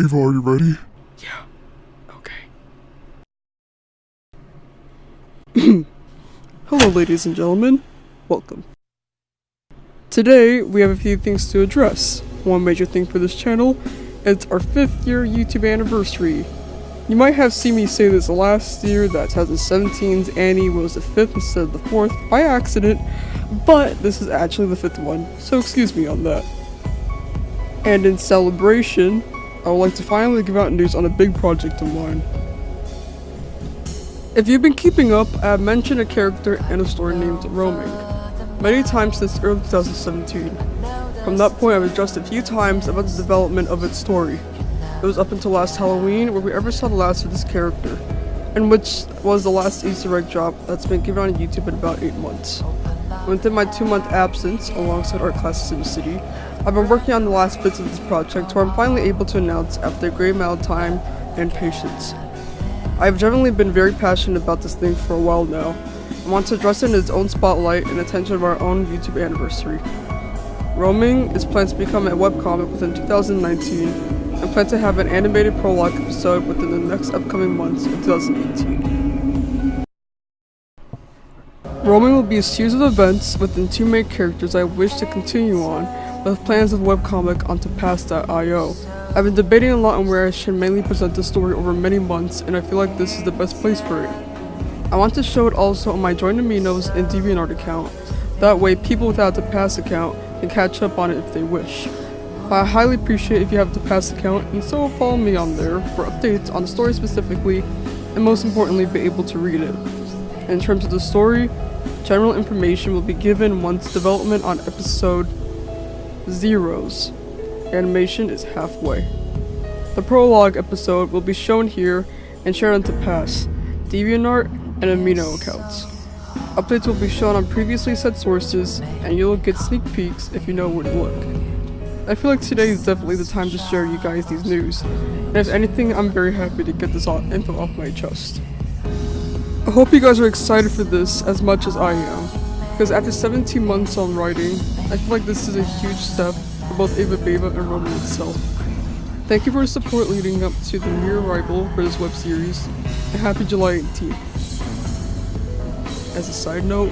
Ava, are you ready? Yeah. Okay. Hello, ladies and gentlemen. Welcome. Today, we have a few things to address. One major thing for this channel, it's our 5th year YouTube anniversary. You might have seen me say this last year that 2017's Annie was the 5th instead of the 4th by accident, but this is actually the 5th one, so excuse me on that. And in celebration, I would like to finally give out news on a big project of mine. If you've been keeping up, I have mentioned a character and a story named Roaming many times since early 2017. From that point, I've addressed a few times about the development of its story. It was up until last Halloween where we ever saw the last of this character, and which was the last Easter egg drop that's been given on YouTube in about 8 months. Within my 2 month absence, alongside art classes in the city, I've been working on the last bits of this project where I'm finally able to announce after a great amount of time and patience. I've generally been very passionate about this thing for a while now, and want to address it in its own spotlight and attention of our own YouTube anniversary. Roaming is planned to become a webcomic within 2019, and plan to have an animated prologue episode within the next upcoming months of 2018. Roaming will be a series of events within two main characters I wish to continue on, with plans of webcomic onto Tapas.io. I've been debating a lot on where I should mainly present the story over many months, and I feel like this is the best place for it. I want to show it also on my Join Aminos and DeviantArt account, that way people without the Tapas account can catch up on it if they wish. I highly appreciate if you have the Tapas account and so follow me on there for updates on the story specifically, and most importantly be able to read it. In terms of the story, general information will be given once development on episode zeros. Animation is halfway. The prologue episode will be shown here and shared onto Tapas, DeviantArt, and Amino accounts. Updates will be shown on previously said sources, and you'll get sneak peeks if you know where to look. I feel like today is definitely the time to share you guys these news, and if anything, I'm very happy to get this info off my chest. I hope you guys are excited for this as much as I am, because after 17 months on writing, I feel like this is a huge step for both Ava Beva and Roaming itself. Thank you for the support leading up to the near arrival for this web series, and happy July 18th. As a side note,